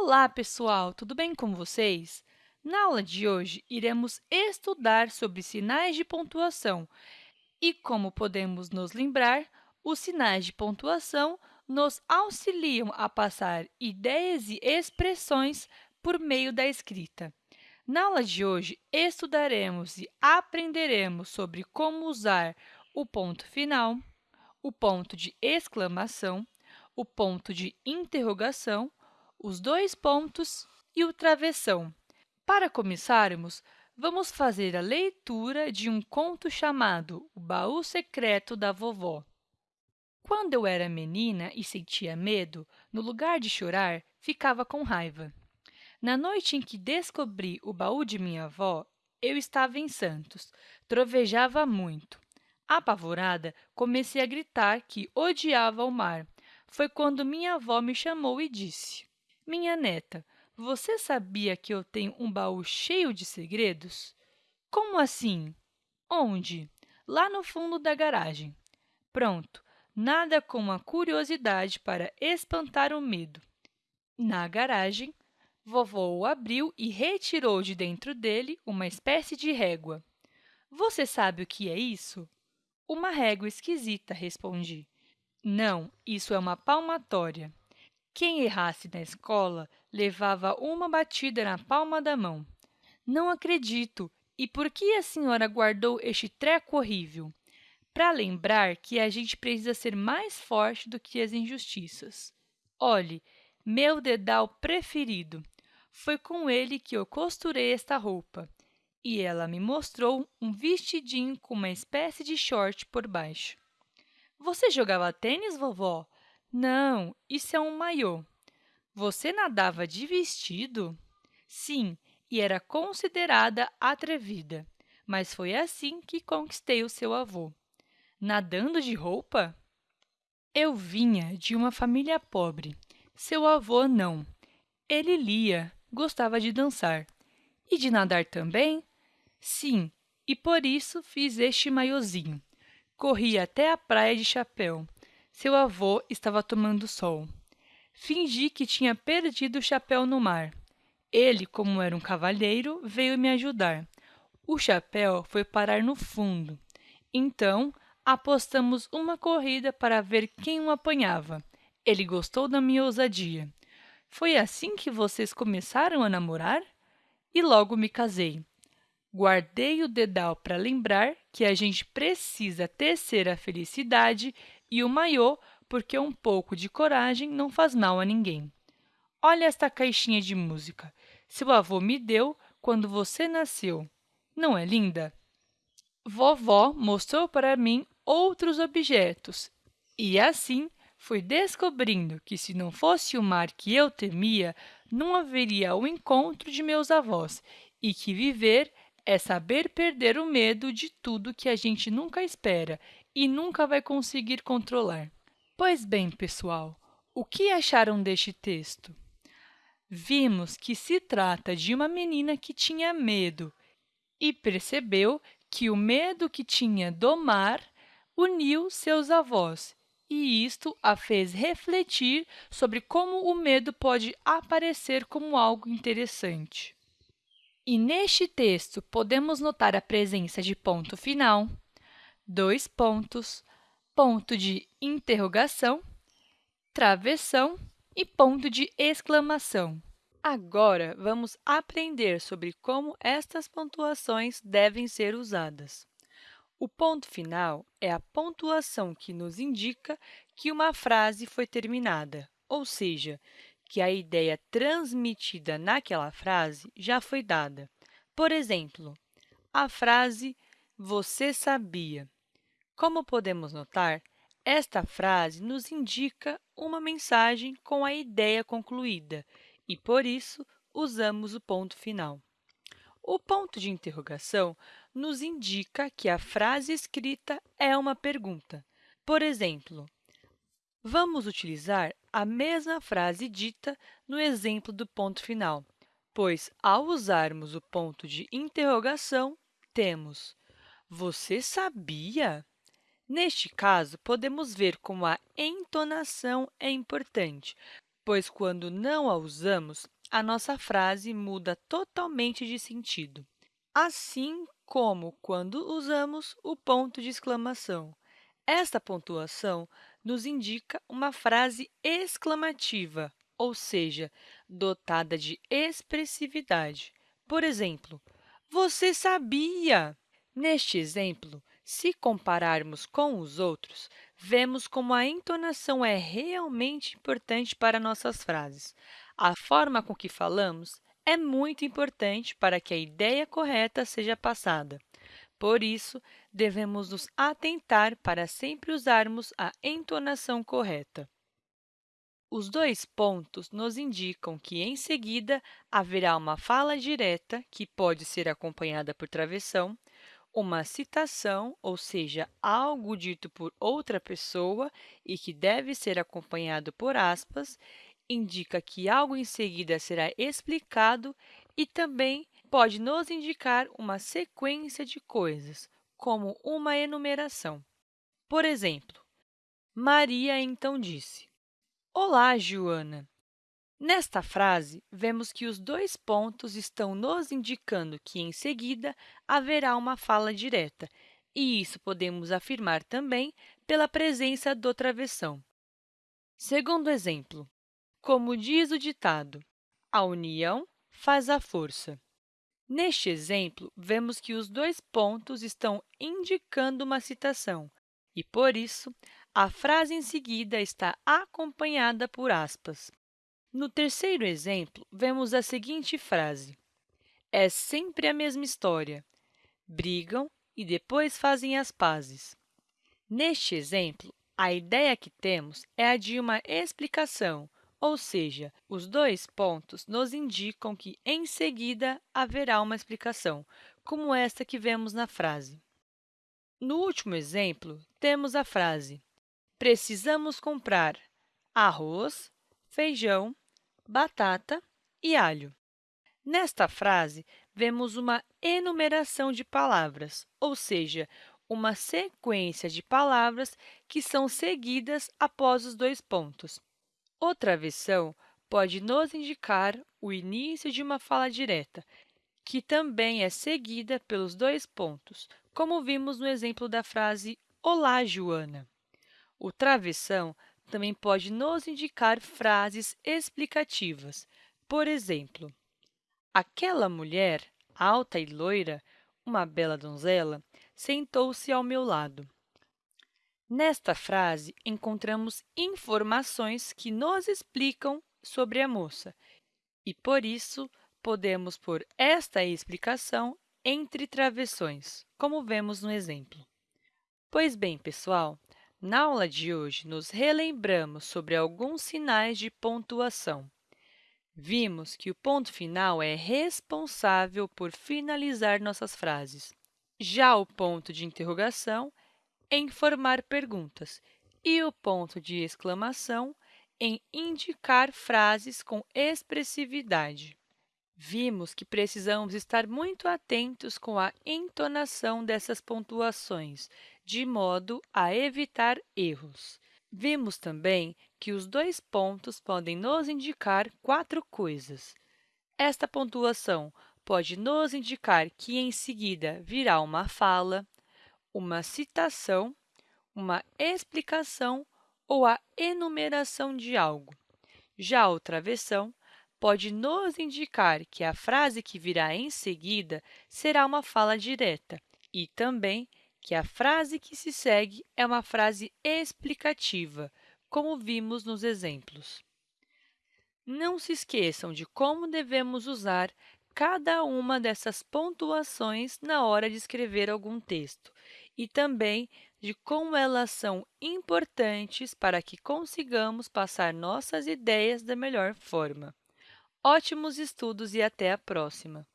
Olá, pessoal! Tudo bem com vocês? Na aula de hoje, iremos estudar sobre sinais de pontuação e como podemos nos lembrar, os sinais de pontuação nos auxiliam a passar ideias e expressões por meio da escrita. Na aula de hoje, estudaremos e aprenderemos sobre como usar o ponto final, o ponto de exclamação, o ponto de interrogação, os dois pontos e o travessão. Para começarmos, vamos fazer a leitura de um conto chamado O Baú Secreto da Vovó. Quando eu era menina e sentia medo, no lugar de chorar, ficava com raiva. Na noite em que descobri o baú de minha avó, eu estava em Santos, trovejava muito. Apavorada, comecei a gritar que odiava o mar. Foi quando minha avó me chamou e disse: Minha neta, você sabia que eu tenho um baú cheio de segredos? Como assim? Onde? Lá no fundo da garagem. Pronto, nada como a curiosidade para espantar o medo. Na garagem, vovó o abriu e retirou de dentro dele uma espécie de régua. Você sabe o que é isso? Uma régua esquisita, respondi. Não, isso é uma palmatória. Quem errasse na escola levava uma batida na palma da mão. Não acredito! E por que a senhora guardou este treco horrível? Para lembrar que a gente precisa ser mais forte do que as injustiças. Olhe, meu dedal preferido. Foi com ele que eu costurei esta roupa e ela me mostrou um vestidinho com uma espécie de short por baixo. Você jogava tênis, vovó? Não, isso é um maiô. Você nadava de vestido? Sim, e era considerada atrevida, mas foi assim que conquistei o seu avô. Nadando de roupa? Eu vinha de uma família pobre. Seu avô não. Ele lia, gostava de dançar. E de nadar também? Sim, e por isso fiz este maiozinho. Corri até a praia de chapéu. Seu avô estava tomando sol. Fingi que tinha perdido o chapéu no mar. Ele, como era um cavalheiro, veio me ajudar. O chapéu foi parar no fundo. Então, apostamos uma corrida para ver quem o apanhava. Ele gostou da minha ousadia. Foi assim que vocês começaram a namorar? E logo me casei. Guardei o dedal para lembrar que a gente precisa tecer a felicidade e o maiô porque um pouco de coragem não faz mal a ninguém. Olha esta caixinha de música. Seu avô me deu quando você nasceu. Não é linda? Vovó mostrou para mim outros objetos e, assim, fui descobrindo que, se não fosse o mar que eu temia, não haveria o encontro de meus avós e que viver é saber perder o medo de tudo que a gente nunca espera e nunca vai conseguir controlar. Pois bem, pessoal, o que acharam deste texto? Vimos que se trata de uma menina que tinha medo e percebeu que o medo que tinha do mar uniu seus avós, e isto a fez refletir sobre como o medo pode aparecer como algo interessante. E neste texto, podemos notar a presença de ponto final, dois pontos, ponto de interrogação, travessão e ponto de exclamação. Agora, vamos aprender sobre como estas pontuações devem ser usadas. O ponto final é a pontuação que nos indica que uma frase foi terminada, ou seja, que a ideia transmitida naquela frase já foi dada. Por exemplo, a frase você sabia. Como podemos notar, esta frase nos indica uma mensagem com a ideia concluída e, por isso, usamos o ponto final. O ponto de interrogação nos indica que a frase escrita é uma pergunta. Por exemplo, vamos utilizar a mesma frase dita no exemplo do ponto final, pois, ao usarmos o ponto de interrogação, temos Você sabia? Neste caso, podemos ver como a entonação é importante, pois quando não a usamos, a nossa frase muda totalmente de sentido. Assim como quando usamos o ponto de exclamação. Esta pontuação nos indica uma frase exclamativa, ou seja, dotada de expressividade. Por exemplo, você sabia? Neste exemplo, se compararmos com os outros, vemos como a entonação é realmente importante para nossas frases. A forma com que falamos é muito importante para que a ideia correta seja passada. Por isso, devemos nos atentar para sempre usarmos a entonação correta. Os dois pontos nos indicam que, em seguida, haverá uma fala direta, que pode ser acompanhada por travessão, uma citação, ou seja, algo dito por outra pessoa e que deve ser acompanhado por aspas, indica que algo em seguida será explicado e também pode nos indicar uma sequência de coisas, como uma enumeração. Por exemplo, Maria então disse: Olá, Joana! Nesta frase, vemos que os dois pontos estão nos indicando que, em seguida, haverá uma fala direta, e isso podemos afirmar também pela presença do travessão. Segundo exemplo, como diz o ditado, a união faz a força. Neste exemplo, vemos que os dois pontos estão indicando uma citação e, por isso, a frase em seguida está acompanhada por aspas. No terceiro exemplo, vemos a seguinte frase. É sempre a mesma história. Brigam e depois fazem as pazes. Neste exemplo, a ideia que temos é a de uma explicação, ou seja, os dois pontos nos indicam que, em seguida, haverá uma explicação, como esta que vemos na frase. No último exemplo, temos a frase Precisamos comprar arroz, feijão, batata e alho. Nesta frase, vemos uma enumeração de palavras, ou seja, uma sequência de palavras que são seguidas após os dois pontos. Outra versão pode nos indicar o início de uma fala direta, que também é seguida pelos dois pontos, como vimos no exemplo da frase Olá, Joana! O travessão também pode nos indicar frases explicativas. Por exemplo, aquela mulher, alta e loira, uma bela donzela, sentou-se ao meu lado. Nesta frase, encontramos informações que nos explicam sobre a moça e, por isso, podemos pôr esta explicação entre travessões, como vemos no exemplo. Pois bem, pessoal, na aula de hoje, nos relembramos sobre alguns sinais de pontuação. Vimos que o ponto final é responsável por finalizar nossas frases. Já o ponto de interrogação em formar perguntas e o ponto de exclamação em indicar frases com expressividade. Vimos que precisamos estar muito atentos com a entonação dessas pontuações, de modo a evitar erros. Vimos também que os dois pontos podem nos indicar quatro coisas. Esta pontuação pode nos indicar que, em seguida, virá uma fala, uma citação, uma explicação ou a enumeração de algo. Já a outra versão pode nos indicar que a frase que virá em seguida será uma fala direta e também que a frase que se segue é uma frase explicativa, como vimos nos exemplos. Não se esqueçam de como devemos usar cada uma dessas pontuações na hora de escrever algum texto e também de como elas são importantes para que consigamos passar nossas ideias da melhor forma. Ótimos estudos e até a próxima!